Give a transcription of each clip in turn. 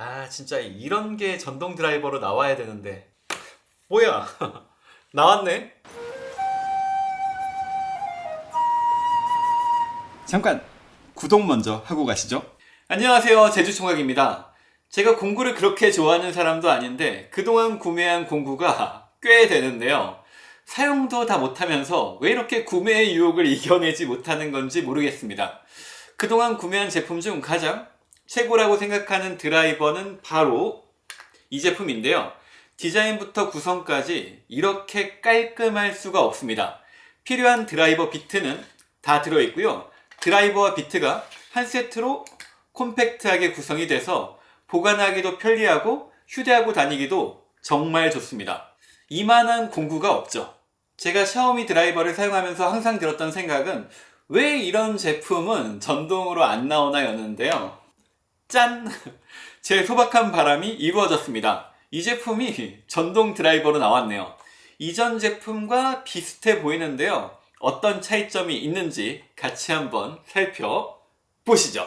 아 진짜 이런 게 전동 드라이버로 나와야 되는데. 뭐야? 나왔네? 잠깐 구독 먼저 하고 가시죠. 안녕하세요. 제주총각입니다. 제가 공구를 그렇게 좋아하는 사람도 아닌데 그동안 구매한 공구가 꽤 되는데요. 사용도 다 못하면서 왜 이렇게 구매의 유혹을 이겨내지 못하는 건지 모르겠습니다. 그동안 구매한 제품 중 가장 최고라고 생각하는 드라이버는 바로 이 제품인데요. 디자인부터 구성까지 이렇게 깔끔할 수가 없습니다. 필요한 드라이버 비트는 다 들어있고요. 드라이버와 비트가 한 세트로 콤팩트하게 구성이 돼서 보관하기도 편리하고 휴대하고 다니기도 정말 좋습니다. 이만한 공구가 없죠. 제가 샤오미 드라이버를 사용하면서 항상 들었던 생각은 왜 이런 제품은 전동으로 안 나오나 였는데요 짠! 제 소박한 바람이 이루어졌습니다. 이 제품이 전동 드라이버로 나왔네요. 이전 제품과 비슷해 보이는데요. 어떤 차이점이 있는지 같이 한번 살펴보시죠.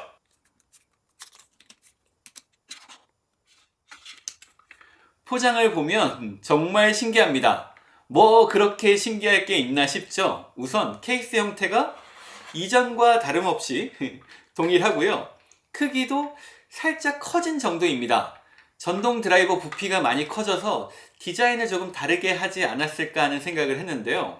포장을 보면 정말 신기합니다. 뭐 그렇게 신기할 게 있나 싶죠? 우선 케이스 형태가 이전과 다름없이 동일하고요. 크기도 살짝 커진 정도입니다. 전동 드라이버 부피가 많이 커져서 디자인을 조금 다르게 하지 않았을까 하는 생각을 했는데요.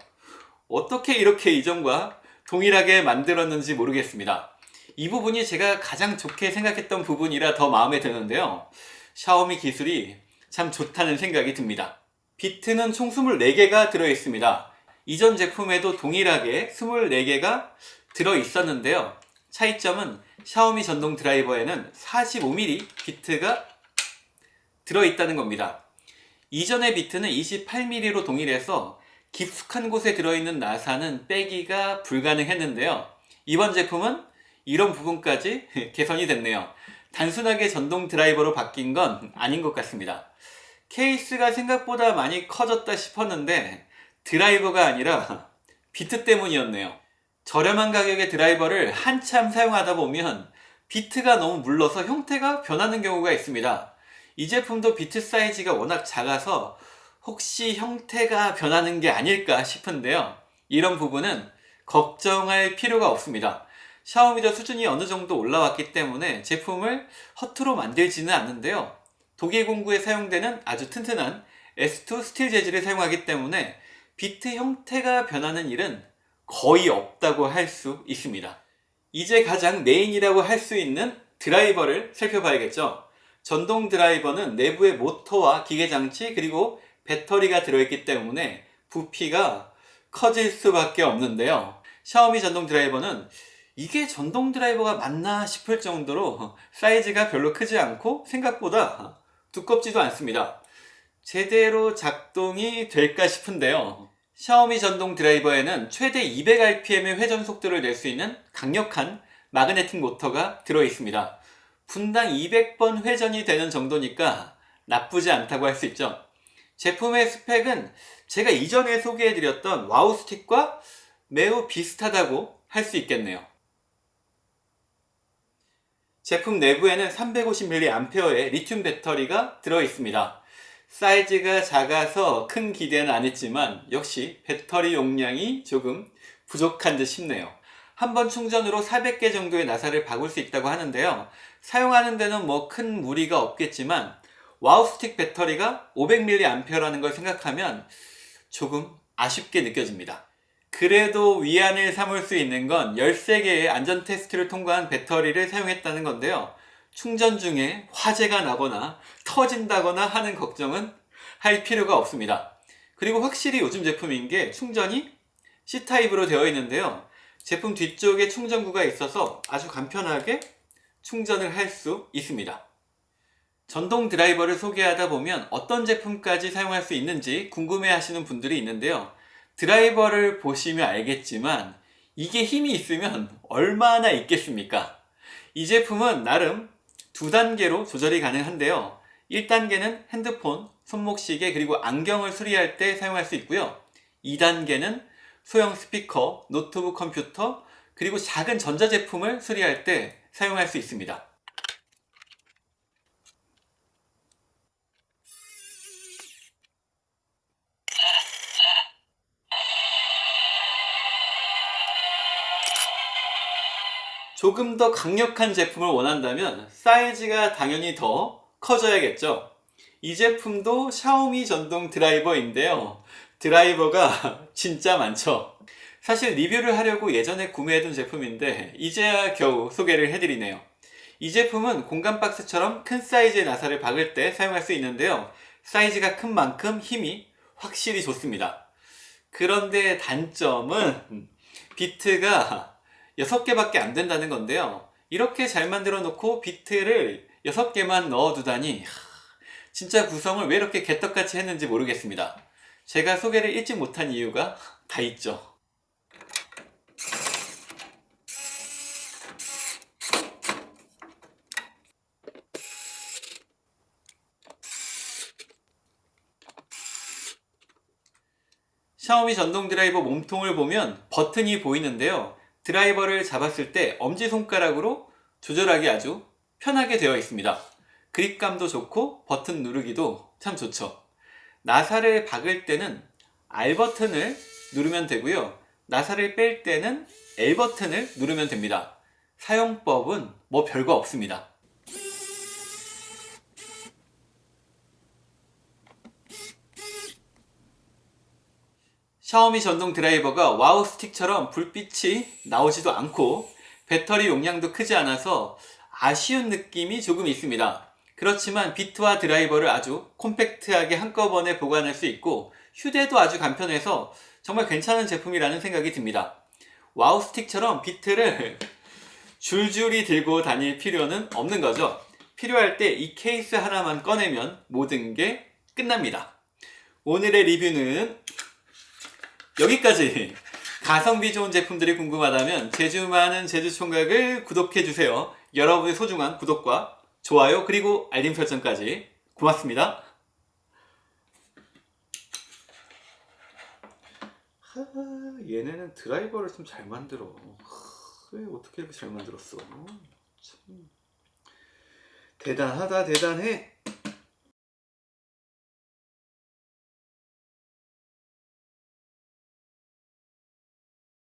어떻게 이렇게 이전과 동일하게 만들었는지 모르겠습니다. 이 부분이 제가 가장 좋게 생각했던 부분이라 더 마음에 드는데요. 샤오미 기술이 참 좋다는 생각이 듭니다. 비트는 총 24개가 들어있습니다. 이전 제품에도 동일하게 24개가 들어있었는데요 차이점은 샤오미 전동 드라이버에는 45mm 비트가 들어있다는 겁니다. 이전의 비트는 28mm로 동일해서 깊숙한 곳에 들어있는 나사는 빼기가 불가능했는데요. 이번 제품은 이런 부분까지 개선이 됐네요. 단순하게 전동 드라이버로 바뀐 건 아닌 것 같습니다. 케이스가 생각보다 많이 커졌다 싶었는데 드라이버가 아니라 비트 때문이었네요 저렴한 가격의 드라이버를 한참 사용하다 보면 비트가 너무 물러서 형태가 변하는 경우가 있습니다. 이 제품도 비트 사이즈가 워낙 작아서 혹시 형태가 변하는 게 아닐까 싶은데요. 이런 부분은 걱정할 필요가 없습니다. 샤오미도 수준이 어느 정도 올라왔기 때문에 제품을 허투루 만들지는 않는데요. 독일 공구에 사용되는 아주 튼튼한 S2 스틸 재질을 사용하기 때문에 비트 형태가 변하는 일은 거의 없다고 할 수 있습니다. 이제 가장 메인이라고 할 수 있는 드라이버를 살펴봐야겠죠? 전동 드라이버는 내부에 모터와 기계장치 그리고 배터리가 들어있기 때문에 부피가 커질 수밖에 없는데요. 샤오미 전동 드라이버는 이게 전동 드라이버가 맞나 싶을 정도로 사이즈가 별로 크지 않고 생각보다 두껍지도 않습니다. 제대로 작동이 될까 싶은데요 샤오미 전동 드라이버에는 최대 200rpm의 회전 속도를 낼 수 있는 강력한 마그네틱 모터가 들어있습니다. 분당 200번 회전이 되는 정도니까 나쁘지 않다고 할 수 있죠. 제품의 스펙은 제가 이전에 소개해드렸던 와우 스틱과 매우 비슷하다고 할 수 있겠네요. 제품 내부에는 350mAh의 리튬 배터리가 들어있습니다 사이즈가 작아서 큰 기대는 안 했지만 역시 배터리 용량이 조금 부족한 듯 싶네요. 한 번 충전으로 400개 정도의 나사를 박을 수 있다고 하는데요. 사용하는 데는 뭐 큰 무리가 없겠지만 와우스틱 배터리가 500mAh라는 걸 생각하면 조금 아쉽게 느껴집니다. 그래도 위안을 삼을 수 있는 건 13개의 안전 테스트를 통과한 배터리를 사용했다는 건데요 충전 중에 화재가 나거나 터진다거나 하는 걱정은 할 필요가 없습니다. 그리고 확실히 요즘 제품인 게 충전이 C타입으로 되어 있는데요. 제품 뒤쪽에 충전구가 있어서 아주 간편하게 충전을 할 수 있습니다. 전동 드라이버를 소개하다 보면 어떤 제품까지 사용할 수 있는지 궁금해 하시는 분들이 있는데요. 드라이버를 보시면 알겠지만 이게 힘이 있으면 얼마나 있겠습니까? 이 제품은 나름 두 단계로 조절이 가능한데요. 1단계는 핸드폰, 손목시계 그리고 안경을 수리할 때 사용할 수 있고요. 2단계는 소형 스피커, 노트북 컴퓨터 그리고 작은 전자제품을 수리할 때 사용할 수 있습니다 조금 더 강력한 제품을 원한다면 사이즈가 당연히 더 커져야겠죠. 이 제품도 샤오미 전동 드라이버인데요. 드라이버가 진짜 많죠. 사실 리뷰를 하려고 예전에 구매해둔 제품인데 이제야 겨우 소개를 해드리네요. 이 제품은 공간 박스처럼 큰 사이즈의 나사를 박을 때 사용할 수 있는데요. 사이즈가 큰 만큼 힘이 확실히 좋습니다. 그런데 단점은 비트가 6개밖에 안 된다는 건데요. 이렇게 잘 만들어 놓고 비트를 6개만 넣어 두다니 하, 진짜 구성을 왜 이렇게 개떡같이 했는지 모르겠습니다. 제가 소개를 읽지 못한 이유가 다 있죠. 샤오미 전동 드라이버 몸통을 보면 버튼이 보이는데요. 드라이버를 잡았을 때 엄지손가락으로 조절하기 아주 편하게 되어 있습니다. 그립감도 좋고 버튼 누르기도 참 좋죠. 나사를 박을 때는 R 버튼을 누르면 되고요. 나사를 뺄 때는 L 버튼을 누르면 됩니다. 사용법은 뭐 별거 없습니다. 샤오미 전동 드라이버가 와우 스틱처럼 불빛이 나오지도 않고 배터리 용량도 크지 않아서 아쉬운 느낌이 조금 있습니다. 그렇지만 비트와 드라이버를 아주 콤팩트하게 한꺼번에 보관할 수 있고 휴대도 아주 간편해서 정말 괜찮은 제품이라는 생각이 듭니다. 와우 스틱처럼 비트를 줄줄이 들고 다닐 필요는 없는 거죠. 필요할 때 이 케이스 하나만 꺼내면 모든 게 끝납니다. 오늘의 리뷰는 여기까지 가성비 좋은 제품들이 궁금하다면 제주 많은 제주 총각을 구독해주세요. 여러분의 소중한 구독과 좋아요 그리고 알림 설정까지 고맙습니다. 하, 얘네는 드라이버를 좀 잘 만들어. 하, 왜 어떻게 이렇게 잘 만들었어? 참 대단하다 대단해.